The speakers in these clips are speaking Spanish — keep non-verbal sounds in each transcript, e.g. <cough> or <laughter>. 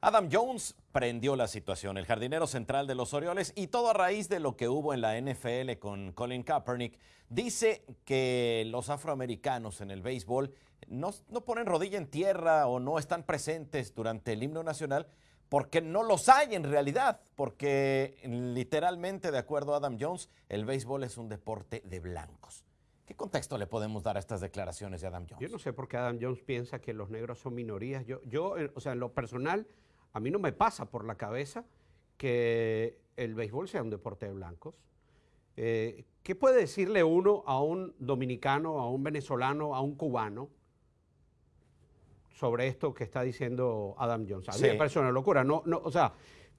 Adam Jones prendió la situación, el jardinero central de los Orioles, y todo a raíz de lo que hubo en la NFL con Colin Kaepernick. Dice que los afroamericanos en el béisbol no, no, ponen rodilla en tierra o no están presentes durante el himno nacional porque no los hay en realidad, porque literalmente, de acuerdo a Adam Jones, el béisbol es un deporte de blancos. ¿Qué contexto le podemos dar a estas declaraciones de Adam Jones? Yo no sé por qué Adam Jones piensa que los negros son minorías. Yo, yo o sea, en lo personal, a mí no me pasa por la cabeza que el béisbol sea un deporte de blancos. Eh, ¿Qué puede decirle uno a un dominicano, a un venezolano, a un cubano sobre esto que está diciendo Adam Jones? A mí me parece una locura. No, no, o sea,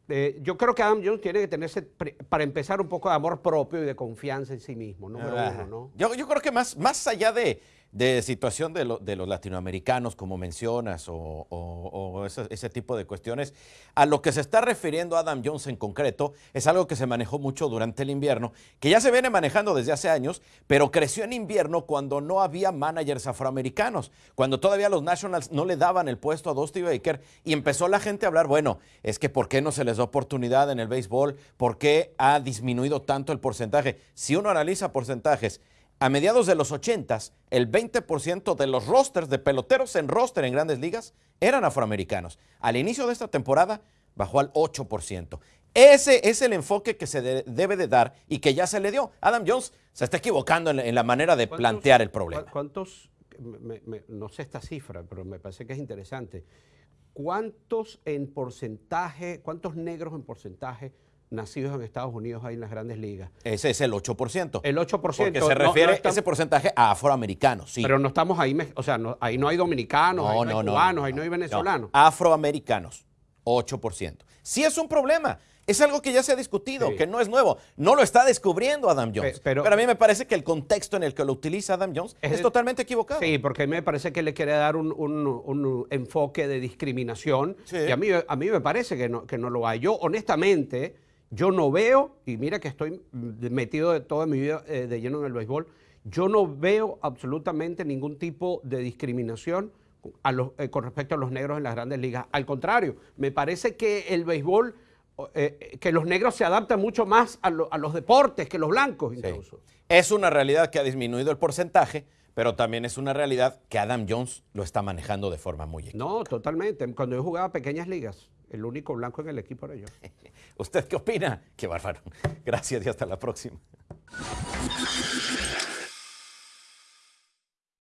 eh, yo creo que Adam Jones tiene que tenerse, para empezar, un poco de amor propio y de confianza en sí mismo, número uno, ¿no? Yo, yo creo que más, más allá de de situación de, los latinoamericanos, como mencionas, o, ese, tipo de cuestiones. A lo que se está refiriendo Adam Jones en concreto es algo que se manejó mucho durante el invierno, que ya se viene manejando desde hace años, pero creció en invierno cuando no había managers afroamericanos, cuando todavía los Nationals no le daban el puesto a Dusty Baker y empezó la gente a hablar, bueno, es que ¿por qué no se les da oportunidad en el béisbol? ¿Por qué ha disminuido tanto el porcentaje? Si uno analiza porcentajes, a mediados de los 80, el 20% de los rosters de peloteros en roster en grandes ligas eran afroamericanos. Al inicio de esta temporada bajó al 8%. Ese es el enfoque que se debe de dar y que ya se le dio. Adam Jones se está equivocando en, la manera de plantear el problema. ¿Cuántos, no sé esta cifra, pero me parece que es interesante, cuántos en porcentaje, cuántos negros en porcentaje nacidos en Estados Unidos hay en las grandes ligas. Ese es el 8%. El 8%. Porque se refiere ese porcentaje a afroamericanos, sí. Pero no estamos ahí, o sea, ahí no hay dominicanos, ahí no, hay cubanos, ahí no hay venezolanos. Afroamericanos, 8%. Sí es un problema. Es algo que ya se ha discutido, que no es nuevo. No lo está descubriendo Adam Jones. Pero, a mí me parece que el contexto en el que lo utiliza Adam Jones es, totalmente equivocado. Sí, porque a mí me parece que le quiere dar un, enfoque de discriminación. Y a mí, a mí me parece que no, que no lo hay. Yo, honestamente, yo no veo, y mira que estoy metido de toda mi vida eh, de lleno en el béisbol, yo no veo absolutamente ningún tipo de discriminación eh, con respecto a los negros en las grandes ligas. Al contrario, me parece que el béisbol, eh, que los negros se adaptan mucho más a, los deportes que los blancos incluso. Es una realidad que ha disminuido el porcentaje, pero también es una realidad que Adam Jones lo está manejando de forma muy equivocada. No, totalmente. Cuando yo jugaba pequeñas ligas, el único blanco en el equipo era yo. <laughs> ¿Usted qué opina? Qué bárbaro. Gracias y hasta la próxima.